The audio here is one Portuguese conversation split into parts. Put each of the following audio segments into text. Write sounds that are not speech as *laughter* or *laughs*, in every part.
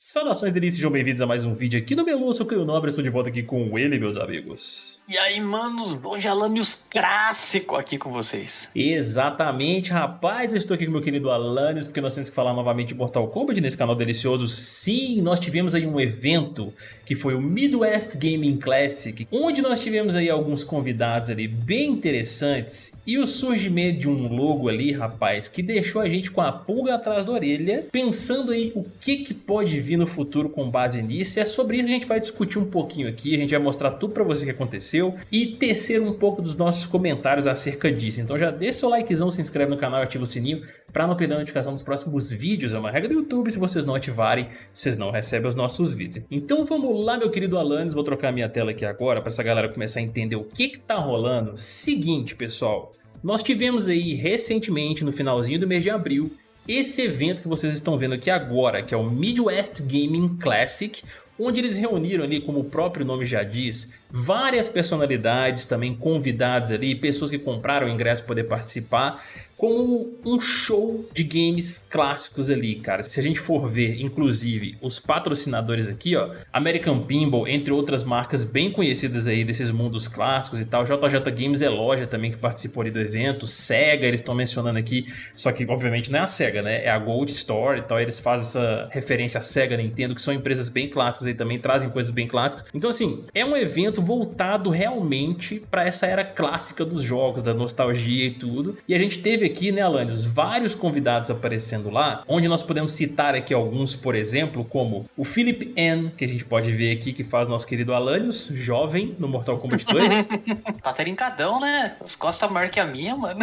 Saudações delícias, sejam bem-vindos a mais um vídeo aqui no Melu, sou o Nobre, estou de volta aqui com ele, meus amigos. E aí, manos, hoje Alanios clássico aqui com vocês. Exatamente, rapaz, eu estou aqui com meu querido Alanios, porque nós temos que falar novamente de Mortal Kombat nesse canal delicioso. Sim, nós tivemos aí um evento, que foi o Midwest Gaming Classic, onde nós tivemos aí alguns convidados ali bem interessantes, e o surgimento de um logo ali, rapaz, que deixou a gente com a pulga atrás da orelha, pensando aí o que que pode vir no futuro com base nisso. E é sobre isso que a gente vai discutir um pouquinho aqui. A gente vai mostrar tudo pra você que aconteceu e tecer um pouco dos nossos comentários acerca disso. Então já deixa seu likezão, se inscreve no canal e ativa o sininho para não perder a notificação dos próximos vídeos. É uma regra do YouTube, se vocês não ativarem, vocês não recebem os nossos vídeos. Então vamos lá, meu querido Alanis. Vou trocar minha tela aqui agora para essa galera começar a entender o que que tá rolando. Seguinte, pessoal. Nós tivemos aí recentemente, no finalzinho do mês de abril, esse evento que vocês estão vendo aqui agora, que é o Midwest Gaming Classic, onde eles reuniram ali, como o próprio nome já diz, várias personalidades também convidados ali, pessoas que compraram o ingresso para poder participar, como um show de games clássicos ali, cara. Se a gente for ver, inclusive, os patrocinadores aqui, ó, American Pinball, entre outras marcas bem conhecidas aí desses mundos clássicos e tal, JJ Games é loja também que participou ali do evento, Sega eles estão mencionando aqui, só que obviamente não é a Sega, né, é a Gold Store e tal, eles fazem essa referência a Sega, Nintendo, que são empresas bem clássicas aí também, trazem coisas bem clássicas. Então assim, é um evento voltado realmente para essa era clássica dos jogos, da nostalgia e tudo, e a gente teve aqui, né, Alanios, vários convidados aparecendo lá, onde nós podemos citar aqui alguns, por exemplo, como o Philip N, que a gente pode ver aqui, que faz nosso querido Alanios, jovem no Mortal Kombat 2. *laughs* tá trincadão, né? As costas maior que a minha, mano.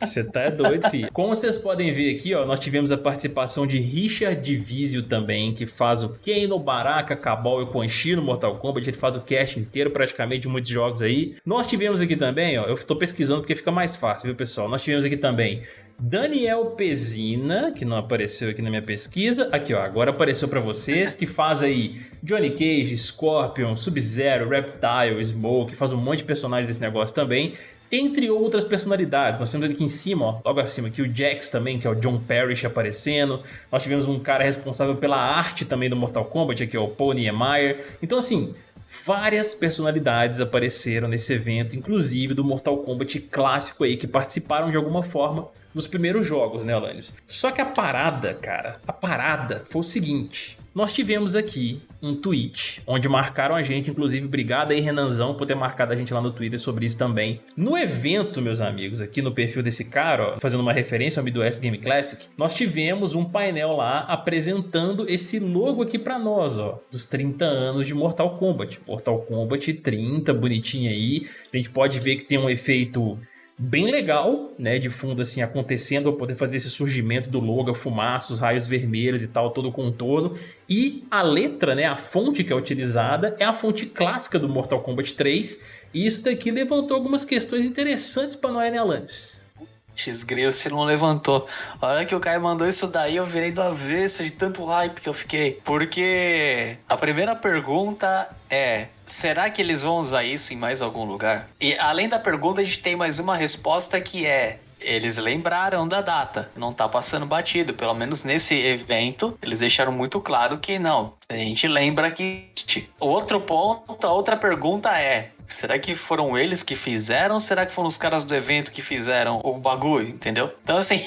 Você tá doido, filho. Como vocês podem ver aqui, ó, nós tivemos a participação de Richard Divisio também, que faz o Kano, Baraka, Cabal e Quan Chi no Mortal Kombat, ele faz o cast inteiro praticamente de muitos jogos aí. Nós tivemos aqui também, ó, eu tô pesquisando porque fica mais fácil, viu, pessoal? Nós tivemos aqui também Daniel Pezina, que não apareceu aqui na minha pesquisa. Aqui, ó, agora apareceu para vocês, que faz aí Johnny Cage, Scorpion, Sub-Zero, Reptile, Smoke, faz um monte de personagens desse negócio também. Entre outras personalidades, nós temos aqui em cima, ó, logo acima, aqui o Jax também, que é o John Parrish aparecendo. Nós tivemos um cara responsável pela arte também do Mortal Kombat, aqui é o Paul Niemeyer. Então assim, Várias personalidades apareceram nesse evento, inclusive do Mortal Kombat clássico aí, que participaram de alguma forma nos primeiros jogos, né, Alanios? Só que a parada, cara, a parada foi o seguinte. Nós tivemos aqui um tweet onde marcaram a gente, inclusive obrigado aí Renanzão por ter marcado a gente lá no Twitter sobre isso também. No evento, meus amigos, aqui no perfil desse cara, ó, fazendo uma referência ao Midwest Game Classic, nós tivemos um painel lá apresentando esse logo aqui pra nós, ó, dos 30 anos de Mortal Kombat. Mortal Kombat 30, bonitinho aí. A gente pode ver que tem um efeito bem legal, né, de fundo assim acontecendo, eu poder fazer esse surgimento do logo, a fumaça, os raios vermelhos e tal, todo o contorno. E a letra, né, a fonte que é utilizada é a fonte clássica do Mortal Kombat 3, e isso daqui levantou algumas questões interessantes para né, Alanis? Desgrilo, se não levantou. A hora que o Caio mandou isso daí, eu virei do avesso de tanto hype que eu fiquei. Porque a primeira pergunta é: será que eles vão usar isso em mais algum lugar? E além da pergunta, a gente tem mais uma resposta que é: eles lembraram da data, não tá passando batido. Pelo menos nesse evento, eles deixaram muito claro que não. A gente lembra que. Outro ponto, a outra pergunta é: Será que foram eles que fizeram ou será que foram os caras do evento que fizeram o bagulho, entendeu? Então, assim,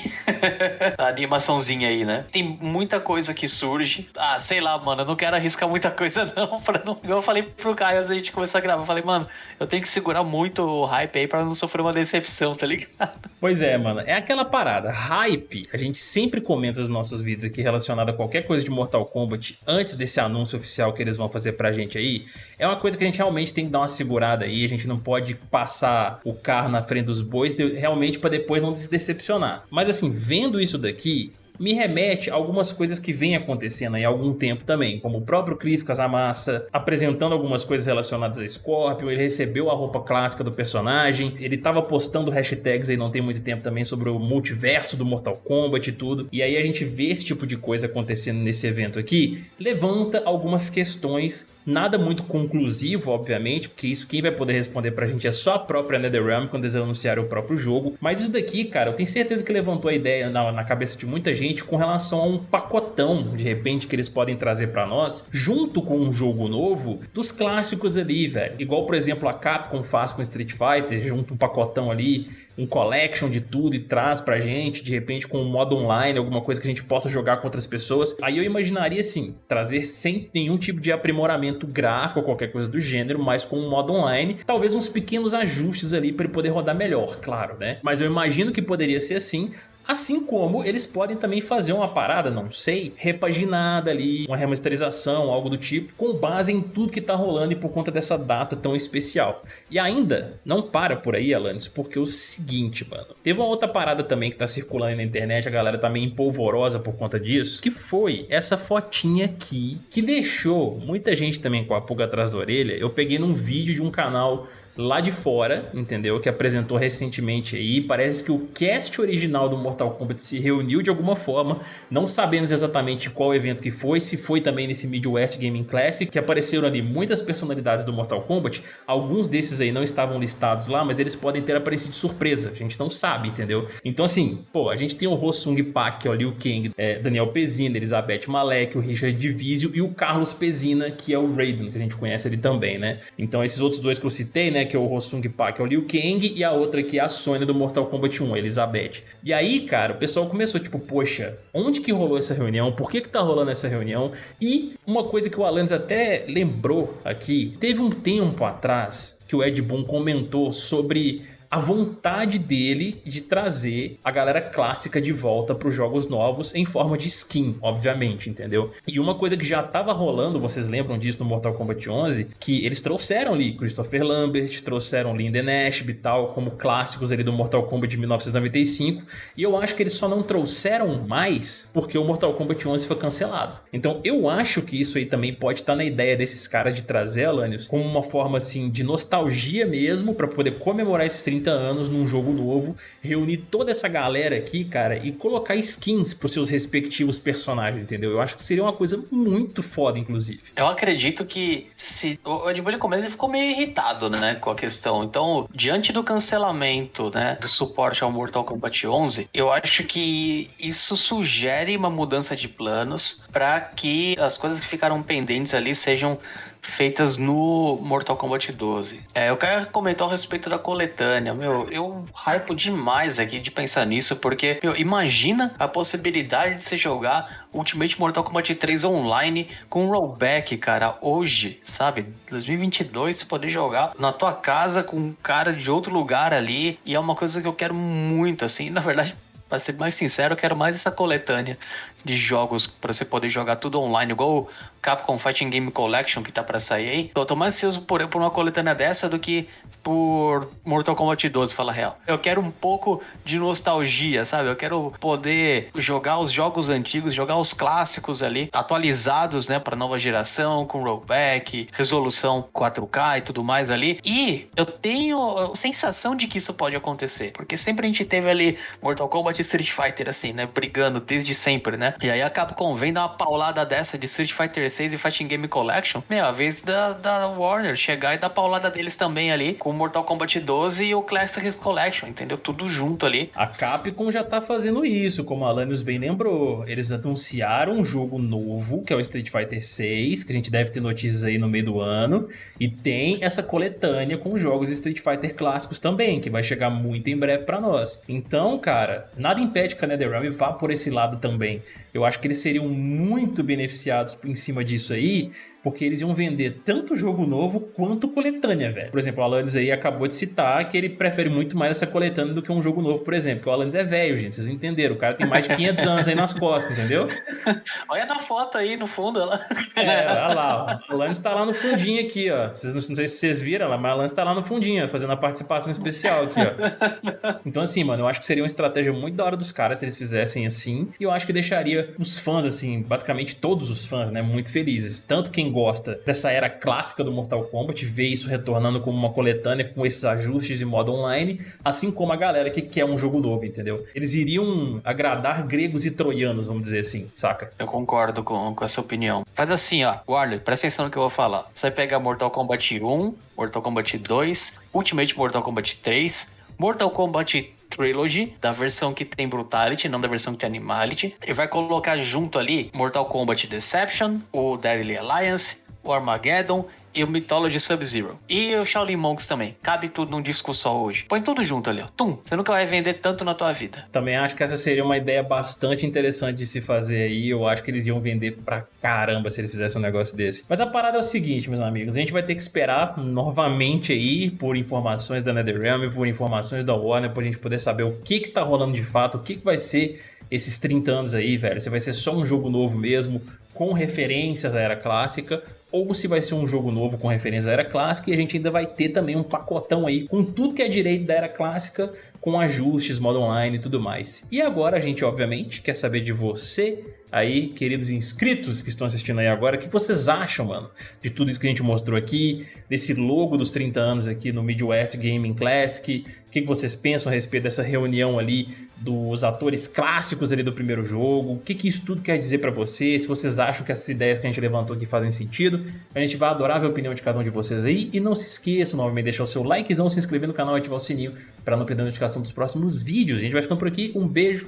*laughs* a animaçãozinha aí, né? Tem muita coisa que surge. Ah, sei lá, mano, eu não quero arriscar muita coisa, *laughs* não. Pra não... Eu falei pro Caio antes da gente começar a gravar, eu falei, mano, eu tenho que segurar muito o hype aí pra não sofrer uma decepção, tá ligado? *laughs* Pois é, mano, é aquela parada. Hype, a gente sempre comenta nos nossos vídeos aqui relacionado a qualquer coisa de Mortal Kombat antes desse anúncio oficial que eles vão fazer pra gente aí. É uma coisa que a gente realmente tem que dar uma segurada aí, a gente não pode passar o carro na frente dos bois realmente para depois não se decepcionar. Mas assim, vendo isso daqui, me remete a algumas coisas que vem acontecendo há algum tempo também, como o próprio Chris Casamassa apresentando algumas coisas relacionadas a Scorpion, ele recebeu a roupa clássica do personagem, ele estava postando hashtags aí não tem muito tempo também sobre o multiverso do Mortal Kombat e tudo, e aí a gente vê esse tipo de coisa acontecendo nesse evento aqui, levanta algumas questões Nada muito conclusivo, obviamente, porque isso quem vai poder responder pra gente é só a própria NetherRealm quando eles anunciarem o próprio jogo. Mas isso daqui, cara, eu tenho certeza que levantou a ideia na, na cabeça de muita gente com relação a um pacotão, de repente, que eles podem trazer pra nós, junto com um jogo novo, dos clássicos ali, velho. Igual, por exemplo, a Capcom faz com Street Fighter, junto um pacotão ali um collection de tudo e traz pra gente, de repente com um modo online, alguma coisa que a gente possa jogar com outras pessoas. Aí eu imaginaria assim, trazer sem nenhum tipo de aprimoramento gráfico ou qualquer coisa do gênero, mas com um modo online, talvez uns pequenos ajustes ali para ele poder rodar melhor, claro, né? Mas eu imagino que poderia ser assim, Assim como eles podem também fazer uma parada, não sei, repaginada ali, uma remasterização, algo do tipo, com base em tudo que tá rolando e por conta dessa data tão especial. E ainda, não para por aí, Alanis, porque é o seguinte, mano. Teve uma outra parada também que tá circulando na internet, a galera tá meio empolvorosa por conta disso, que foi essa fotinha aqui, que deixou muita gente também com a pulga atrás da orelha. Eu peguei num vídeo de um canal lá de fora, entendeu? Que apresentou recentemente aí. Parece que o cast original do Mortal Kombat se reuniu de alguma forma. Não sabemos exatamente qual evento que foi, se foi também nesse Midwest Gaming Classic, que apareceram ali muitas personalidades do Mortal Kombat. Alguns desses aí não estavam listados lá, mas eles podem ter aparecido de surpresa. A gente não sabe, entendeu? Então assim, pô, a gente tem o Rossung Pak, que é o Liu Kang, é, Daniel Pezina, Elizabeth Malek, o Richard Divisio e o Carlos Pezina, que é o Raiden, que a gente conhece ali também, né? Então esses outros dois que eu citei, né, que é o Rossung Pak, é o Liu Kang, e a outra que é a Sônia do Mortal Kombat 1, a Elizabeth. E aí, cara, o pessoal começou tipo, poxa, onde que rolou essa reunião? Por que que tá rolando essa reunião? E uma coisa que o Alanis até lembrou aqui, teve um tempo atrás que o Ed Boon comentou sobre a vontade dele de trazer a galera clássica de volta para os jogos novos em forma de skin, obviamente, entendeu? E uma coisa que já estava rolando, vocês lembram disso no Mortal Kombat 11, que eles trouxeram ali Christopher Lambert, trouxeram Linden Ashby e tal, como clássicos ali do Mortal Kombat de 1995, e eu acho que eles só não trouxeram mais porque o Mortal Kombat 11 foi cancelado. Então eu acho que isso aí também pode estar na ideia desses caras de trazer, Alanios, como uma forma assim de nostalgia mesmo, para poder comemorar esses 30 30 anos num jogo novo, reunir toda essa galera aqui, cara, e colocar skins pros seus respectivos personagens, entendeu? Eu acho que seria uma coisa muito foda, inclusive. Eu acredito que se... O Ed Boon, ele ficou meio irritado, né, com a questão. Então, diante do cancelamento, né, do suporte ao Mortal Kombat 11, eu acho que isso sugere uma mudança de planos para que as coisas que ficaram pendentes ali sejam feitas no Mortal Kombat 12. É, eu quero comentar a respeito da coletânea. Meu, eu hypo demais aqui de pensar nisso, porque, meu, imagina a possibilidade de você jogar Ultimate Mortal Kombat 3 online com rollback, cara, hoje, sabe? 2022, você poder jogar na tua casa com um cara de outro lugar ali, e é uma coisa que eu quero muito, assim, na verdade, Pra ser mais sincero, eu quero mais essa coletânea de jogos para você poder jogar tudo online, igual o Capcom Fighting Game Collection que tá para sair aí. Eu tô mais ansioso por, por uma coletânea dessa do que por Mortal Kombat 12, fala real. Eu quero um pouco de nostalgia, sabe? Eu quero poder jogar os jogos antigos, jogar os clássicos ali, atualizados, né, para nova geração, com rollback, resolução 4K e tudo mais ali. E eu tenho a sensação de que isso pode acontecer, porque sempre a gente teve ali Mortal Kombat Street Fighter, assim, né? Brigando desde sempre, né? E aí a Capcom vem dar uma paulada dessa de Street Fighter 6 e Fighting Game Collection. Meu, a vez da, da Warner chegar e dar paulada deles também ali, com Mortal Kombat 12 e o Classic Collection, entendeu? Tudo junto ali. A Capcom já tá fazendo isso, como a Alanios bem lembrou. Eles anunciaram um jogo novo, que é o Street Fighter 6, que a gente deve ter notícias aí no meio do ano. E tem essa coletânea com jogos Street Fighter clássicos também, que vai chegar muito em breve para nós. Então, cara, nada impede que a NetherRealm vá por esse lado também. Eu acho que eles seriam muito beneficiados em cima disso aí, porque eles iam vender tanto jogo novo quanto coletânea, velho. Por exemplo, o Alanis aí acabou de citar que ele prefere muito mais essa coletânea do que um jogo novo, por exemplo, porque o Alanis é velho, gente, vocês entenderam, o cara tem mais de 500 anos aí nas costas, entendeu? *laughs* Olha na foto aí, no fundo, ela... É, olha lá, o Alanis tá lá no fundinho aqui, ó. Vocês, não, não sei se vocês viram, mas o Alanis tá lá no fundinho, fazendo a participação especial aqui, ó. *laughs* Então assim, mano, eu acho que seria uma estratégia muito da hora dos caras se eles fizessem assim, e eu acho que deixaria os fãs, assim, basicamente todos os fãs, né, muito felizes. Tanto quem gosta dessa era clássica do Mortal Kombat, vê isso retornando como uma coletânea com esses ajustes de modo online, assim como a galera que quer um jogo novo, entendeu? Eles iriam agradar gregos e troianos, vamos dizer assim, saca? Eu concordo com, com essa opinião. Faz assim, ó, Warner, presta atenção no que eu vou falar. Você vai pegar Mortal Kombat 1, Mortal Kombat 2, Ultimate Mortal Kombat 3, Mortal Kombat Trilogy, da versão que tem Brutality, não da versão que tem Animality. E vai colocar junto ali Mortal Kombat Deception, o Deadly Alliance, o Armageddon e o Mythology Sub-Zero. E o Shaolin Monks também. Cabe tudo num disco só hoje. Põe tudo junto ali, ó. Tum! Você nunca vai vender tanto na tua vida. Também acho que essa seria uma ideia bastante interessante de se fazer aí. Eu acho que eles iam vender pra caramba se eles fizessem um negócio desse. Mas a parada é o seguinte, meus amigos. A gente vai ter que esperar novamente aí por informações da NetherRealm, por informações da Warner, pra gente poder saber o que que tá rolando de fato, o que que vai ser esses 30 anos aí, velho. Se vai ser só um jogo novo mesmo, com referências à era clássica, ou se vai ser um jogo novo com referência à Era Clássica e a gente ainda vai ter também um pacotão aí com tudo que é direito da Era Clássica, com ajustes, modo online e tudo mais. E agora a gente, obviamente, quer saber de você aí, queridos inscritos que estão assistindo aí agora, o que vocês acham, mano, de tudo isso que a gente mostrou aqui, desse logo dos 30 anos aqui no Midwest Gaming Classic, o que vocês pensam a respeito dessa reunião ali dos atores clássicos ali do primeiro jogo, o que, isso tudo quer dizer pra vocês, se vocês acham que essas ideias que a gente levantou aqui fazem sentido, a gente vai adorar ver a opinião de cada um de vocês aí, e não se esqueçam novamente de deixar o seu likezão, se inscrever no canal e ativar o sininho para não perder a notificação dos próximos vídeos. A gente vai ficando por aqui, um beijo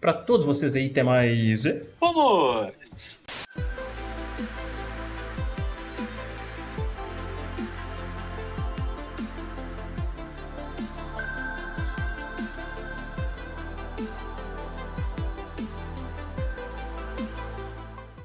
pra todos vocês aí, até mais. Vamos!